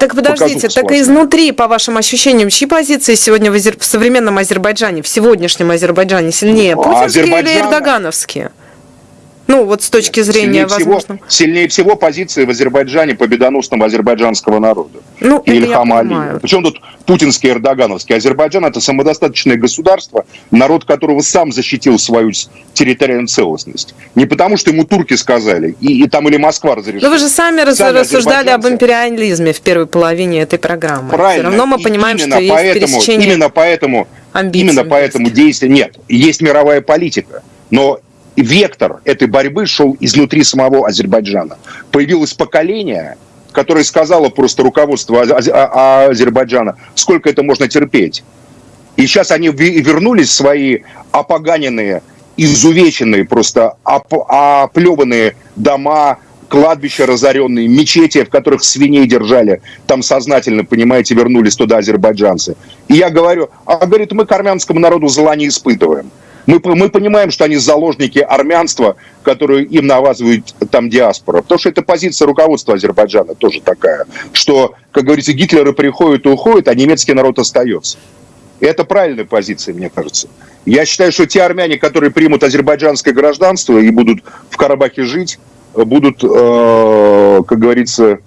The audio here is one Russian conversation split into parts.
Так подождите, так и изнутри, по вашим ощущениям, чьи позиции сегодня в, Азер... в современном Азербайджане, в сегодняшнем Азербайджане сильнее, ну, путинские Азербайджан... или эрдогановские? Ну, вот с точки зрения, сильнее возможно... Всего, сильнее всего позиции в Азербайджане победоносного азербайджанского народа. Ну, Ильхама Алиева. Причем тут путинский и эрдогановский. Азербайджан – это самодостаточное государство, народ которого сам защитил свою территориальную целостность. Не потому, что ему турки сказали, и, и там или Москва разрешила. Но вы же сами, сами рассуждали об империализме в первой половине этой программы. Правильно. Все равно мы понимаем, именно что поэтому, есть пересечение Именно поэтому, именно поэтому действие... Нет, есть мировая политика. Но вектор этой борьбы шел изнутри самого Азербайджана. Появилось поколение, которое сказало просто руководство Азербайджана, сколько это можно терпеть. И сейчас они вернулись свои опоганенные, изувеченные, просто оплеванные дома, кладбища разоренные, мечети, в которых свиней держали, там сознательно, понимаете, вернулись туда азербайджанцы. И я говорю, а говорит, мы к армянскому народу зла не испытываем. Мы, мы понимаем, что они заложники армянства, которую им навязывает там диаспора. Потому что это позиция руководства Азербайджана тоже такая, что, как говорится, Гитлеры приходят и уходят, а немецкий народ остается. Это правильная позиция, мне кажется. Я считаю, что те армяне, которые примут азербайджанское гражданство и будут в Карабахе жить, будут, э, как говорится,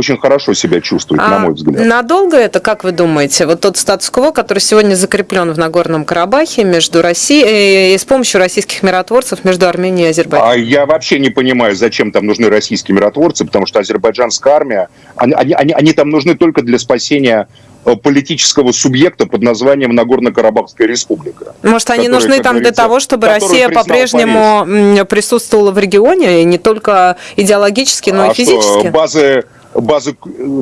очень хорошо себя чувствует, а на мой взгляд. Надолго это, как вы думаете, вот тот статус-кво, который сегодня закреплен в Нагорном Карабахе между Россией э, и с помощью российских миротворцев между Арменией и Азербайджаном? А я вообще не понимаю, зачем там нужны российские миротворцы, потому что азербайджанская армия, они, они, они там нужны только для спасения э, политического субъекта под названием Нагорно-Карабахская республика. Может, они нужны там для того, чтобы Россия по-прежнему присутствовала в регионе, и не только идеологически, но а и физически? Что, базы базы,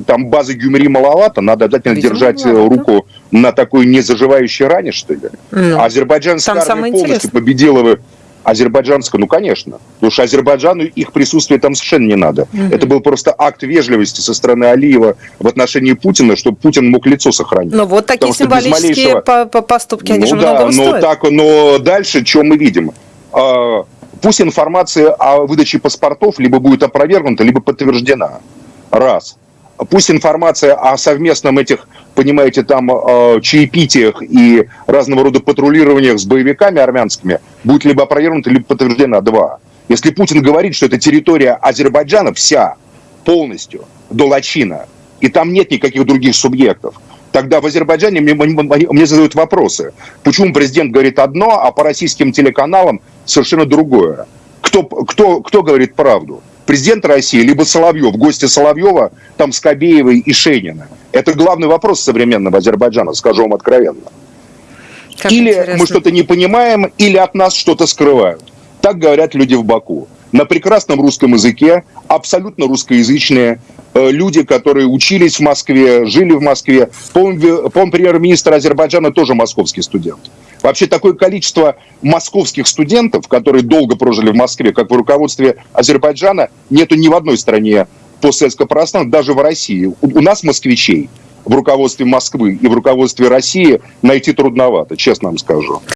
там базы Гюмри маловато, надо обязательно Видимо, держать э, маловато. руку на такой незаживающей ране, что ли. Ну, Азербайджанская армия полностью интересное. победила бы Азербайджанская, ну, конечно. Потому что Азербайджану их присутствие там совершенно не надо. Угу. Это был просто акт вежливости со стороны Алиева в отношении Путина, чтобы Путин мог лицо сохранить. Ну, вот такие Потому символические малейшего... поступки, они ну, же да, но, стоят. так, но дальше, что мы видим? А, пусть информация о выдаче паспортов либо будет опровергнута, либо подтверждена. Раз. Пусть информация о совместном этих, понимаете, там э, чаепитиях и разного рода патрулированиях с боевиками армянскими будет либо опровергнута, либо подтверждена. Два. Если Путин говорит, что это территория Азербайджана вся, полностью, до Лачина, и там нет никаких других субъектов, тогда в Азербайджане мне, мне задают вопросы. Почему президент говорит одно, а по российским телеканалам совершенно другое? Кто, кто, кто говорит правду? Президент России, либо Соловьев, гости Соловьева, там Скобеевой и Шейнина. Это главный вопрос современного Азербайджана, скажу вам откровенно. Как или интересно. мы что-то не понимаем, или от нас что-то скрывают. Так говорят люди в Баку. На прекрасном русском языке, абсолютно русскоязычные, Э, люди, которые учились в Москве, жили в Москве. По-моему, премьер-министр Азербайджана тоже московский студент. Вообще такое количество московских студентов, которые долго прожили в Москве, как в руководстве Азербайджана, нету ни в одной стране постсоветского пространства, даже в России. У нас москвичей в руководстве Москвы и в руководстве России найти трудновато, честно вам скажу.